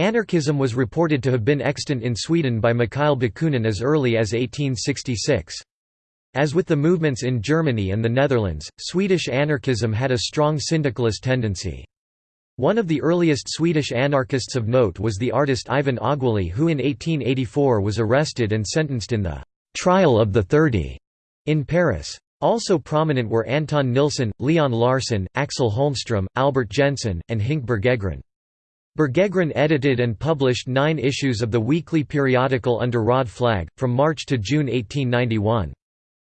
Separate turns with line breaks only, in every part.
Anarchism was reported to have been extant in Sweden by Mikhail Bakunin as early as 1866. As with the movements in Germany and the Netherlands, Swedish anarchism had a strong syndicalist tendency. One of the earliest Swedish anarchists of note was the artist Ivan Aguéli who in 1884 was arrested and sentenced in the «Trial of the Thirty» in Paris. Also prominent were Anton Nilsson, Leon Larsson, Axel Holmström, Albert Jensen, and Hinke Bergegren. Bergegren edited and published nine issues of the weekly periodical under Röd Flagg, from March to June 1891.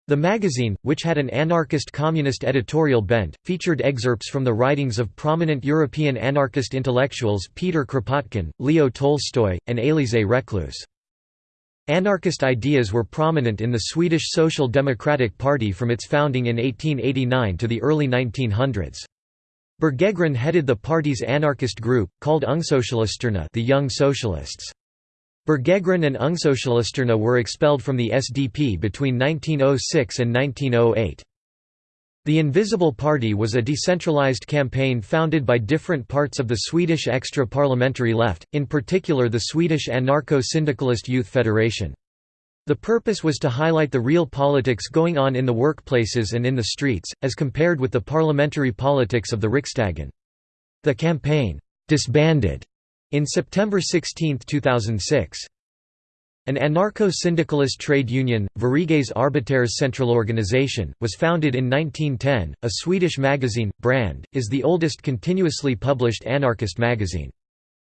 The magazine, which had an anarchist-communist editorial bent, featured excerpts from the writings of prominent European anarchist intellectuals Peter Kropotkin, Leo Tolstoy, and Élisée Reclus. Anarchist ideas were prominent in the Swedish Social Democratic Party from its founding in 1889 to the early 1900s. Bergegren headed the party's anarchist group, called Ungsocialisterna the Young Socialists. Bergegren and Ungsocialisterna were expelled from the SDP between 1906 and 1908. The Invisible Party was a decentralized campaign founded by different parts of the Swedish extra-parliamentary left, in particular the Swedish Anarcho-Syndicalist Youth Federation. The purpose was to highlight the real politics going on in the workplaces and in the streets, as compared with the parliamentary politics of the Riksdagen. The campaign disbanded in September 16, 2006. An anarcho-syndicalist trade union, Sveriges Arbetares Centralorganisation, was founded in 1910. A Swedish magazine, Brand, is the oldest continuously published anarchist magazine.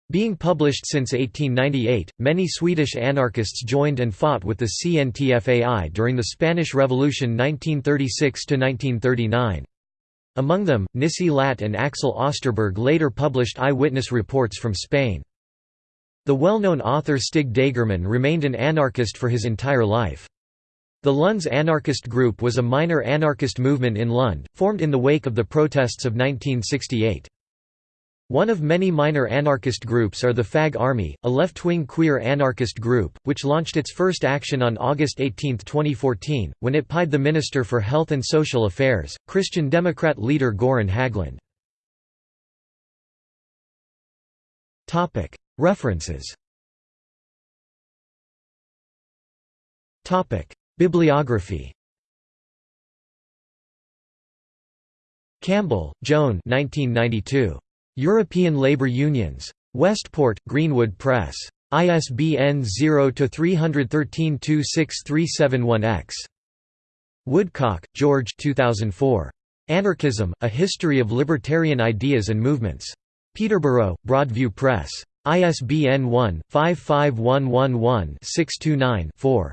Being published since 1898, many Swedish anarchists joined and fought with the CNTFAI during the Spanish Revolution 1936–1939. Among them, Nissi Latt and Axel Osterberg later published eyewitness reports from Spain. The well-known author Stig Dagerman remained an anarchist for his entire life. The Lunds anarchist group was a minor anarchist movement in Lund, formed in the wake of the protests of 1968. One of many minor anarchist groups are the Fag Army, a left-wing queer anarchist group, which launched its first action on August 18, 2014, when it pied the Minister for Health and Social Affairs, Christian Democrat leader Göran Hägglund. References Bibliography Campbell, Joan 1992. European Labour Unions. Westport, Greenwood Press. ISBN 0-313-26371-X. Woodcock, George 2004. Anarchism, A History of Libertarian Ideas and Movements. Peterborough, Broadview Press. ISBN 1-55111-629-4.